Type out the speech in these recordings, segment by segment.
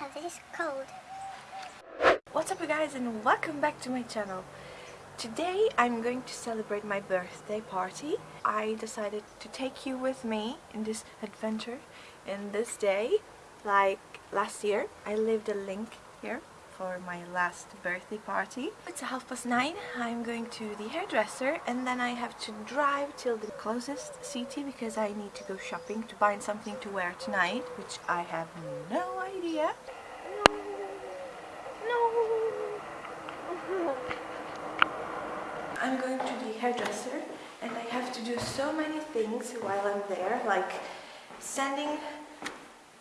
Oh, this is cold. What's up you guys and welcome back to my channel. Today I'm going to celebrate my birthday party. I decided to take you with me in this adventure in this day. Like last year I lived a link here for my last birthday party. It's half past nine. I'm going to the hairdresser and then I have to drive till the closest city because I need to go shopping to find something to wear tonight, which I have no idea. No. No. I'm going to the hairdresser and I have to do so many things while I'm there, like sending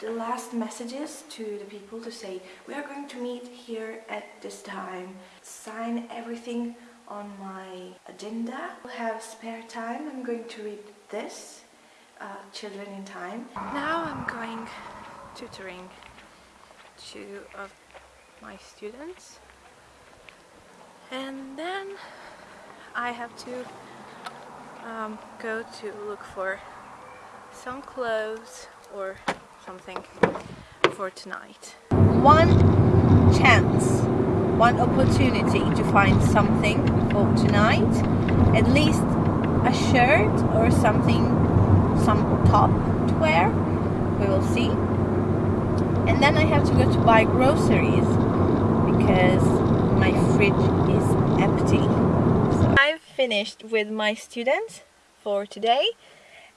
the last messages to the people to say we are going to meet here at this time. Sign everything on my agenda. We'll have spare time. I'm going to read this uh, children in time. Now I'm going tutoring two of my students. And then I have to um, go to look for some clothes or something for tonight. One chance, one opportunity to find something for tonight, at least a shirt or something, some top to wear, we will see. And then I have to go to buy groceries because my fridge is empty. So I've finished with my students for today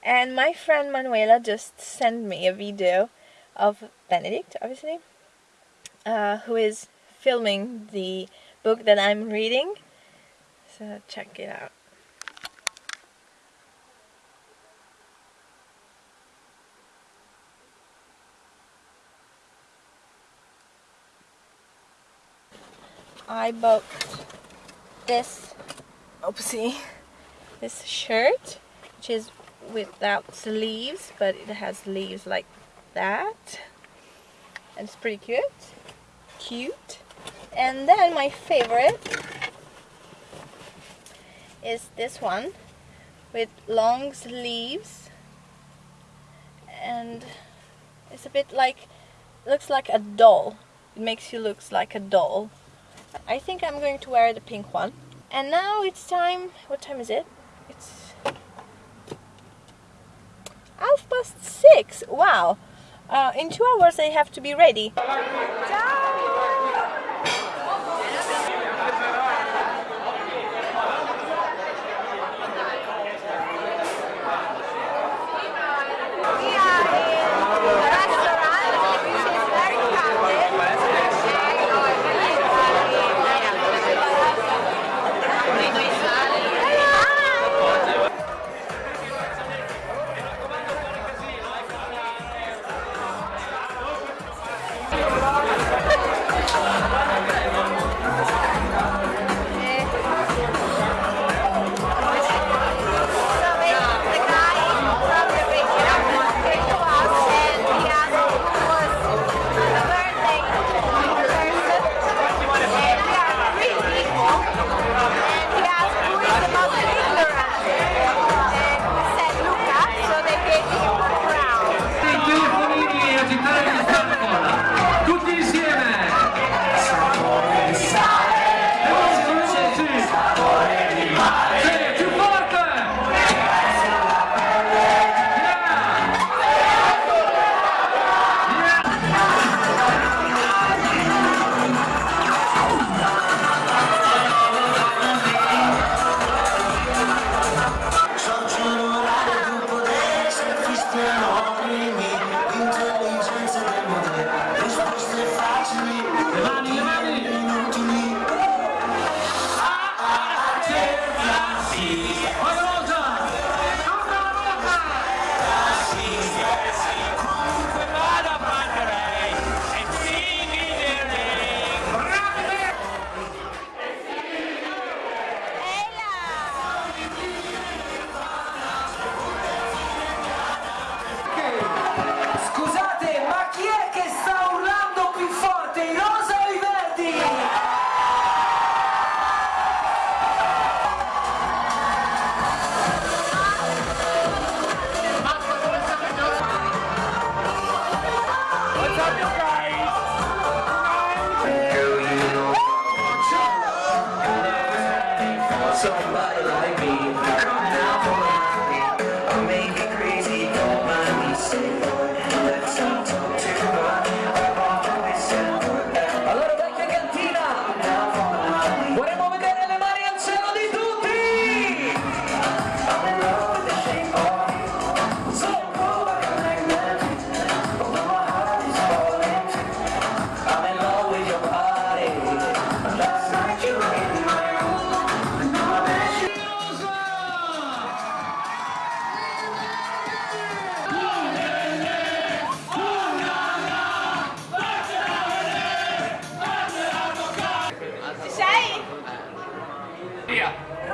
and my friend Manuela just sent me a video of Benedict, obviously, uh, who is filming the book that I'm reading. So check it out. I bought this, oopsie, this shirt, which is without sleeves but it has leaves like that. And it's pretty cute. Cute. And then my favorite is this one with long sleeves and it's a bit like looks like a doll. It makes you look like a doll. I think I'm going to wear the pink one. And now it's time what time is it? It's half past six. Wow. Uh, in two hours I have to be ready. Tutti somebody like me. Come now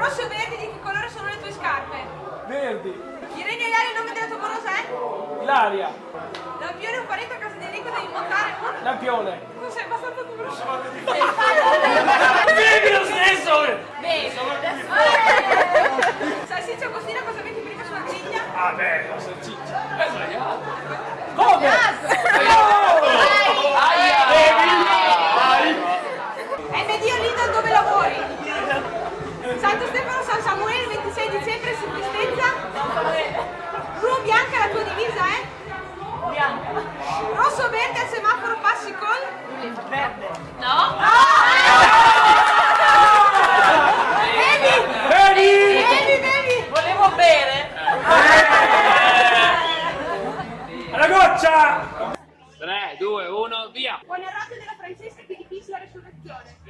rosso e verdi di che colore sono le tue scarpe? Verdi. Il regno Ilaria il nome della tua morosa è? Ilaria. Lampione è un parente a casa di Enrico devi montare. Lampione. Tu sei abbastanza conosciuto.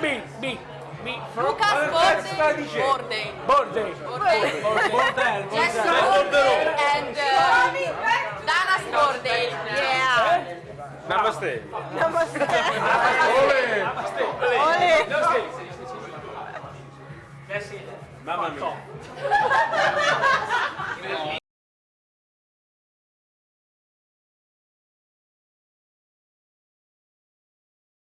mi, mi, mi. Luca Borden. Borden. Borden. Borden. Borden. Jess Borden and uh, Danas Yeah. Namaste. Namaste. Namaste.